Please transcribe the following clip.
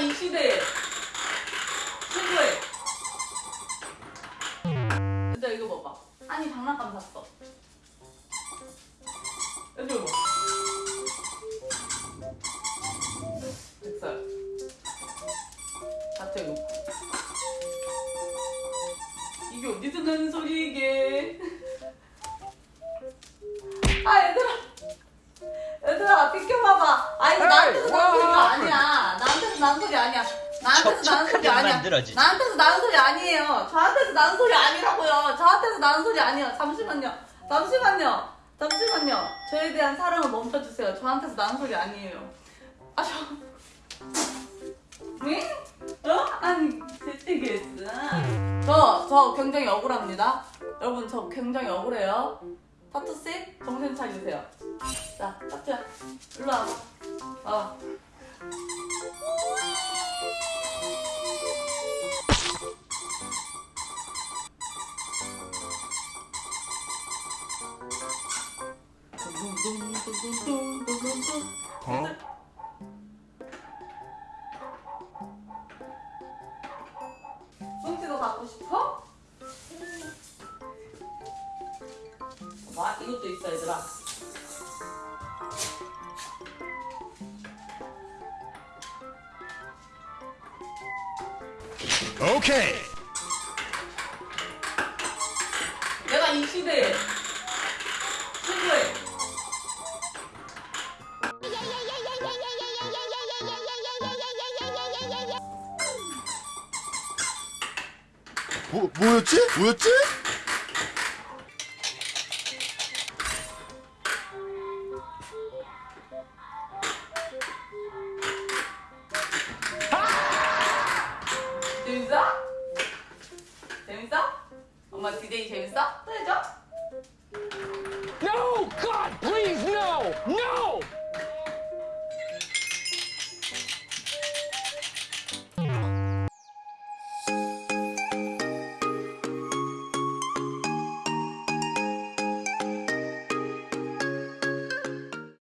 이 시대에. 최고의. 얘들아 이거 봐봐. 아니 장난감 샀어. 얘들아 봐. 됐어요 다 태우고 이게 어디서 나는 소리 이게 아니야. 나한테서 나는 소리 아니야. 만들어지지. 나한테서 나는 소리 아니에요. 저한테서 나는 소리 아니라고요. 저한테서 나는 소리 아니에요. 잠시만요. 잠시만요. 잠시만요. 저에 대한 사랑을 멈춰주세요. 저한테서 나는 소리 아니에요. 아 저 네? 어? 아니 대체겠어. 저, 저 굉장히 억울합니다. 여러분 저 굉장히 억울해요. 타투씨 정신 차리세요. 자 타투야. 일로 와봐. 와봐 어? 뭉치도 갖고 싶어? 와 이것도 있어 얘들아 오케이. 내가 이 시대에 뭐, 뭐였지? 뭐였지? 재밌어? 재밌어? 엄마 디데이 재밌어? 또 해줘?